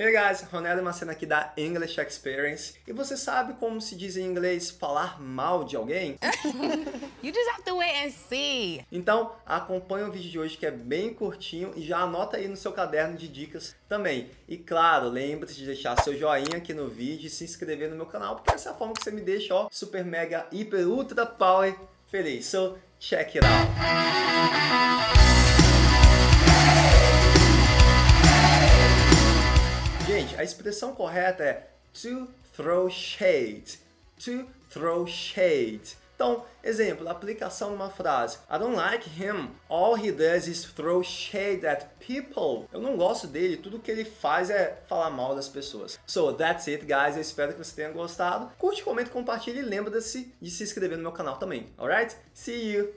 Hey guys, Ronaldo Macena aqui da English Experience. E você sabe como se diz em inglês falar mal de alguém? you just have to wait and see. Então, acompanhe o vídeo de hoje que é bem curtinho e já anota aí no seu caderno de dicas também. E claro, lembre-se de deixar seu joinha aqui no vídeo e se inscrever no meu canal, porque essa é a forma que você me deixa, ó, super mega, hiper, ultra power feliz. So, check it out. Gente, a expressão correta é to throw shade. To throw shade. Então, exemplo, aplicação numa frase. I don't like him. All he does is throw shade at people. Eu não gosto dele. Tudo que ele faz é falar mal das pessoas. So, that's it, guys. Eu espero que você tenha gostado. Curte, comente, compartilhe e lembra-se de se inscrever no meu canal também. Alright? See you!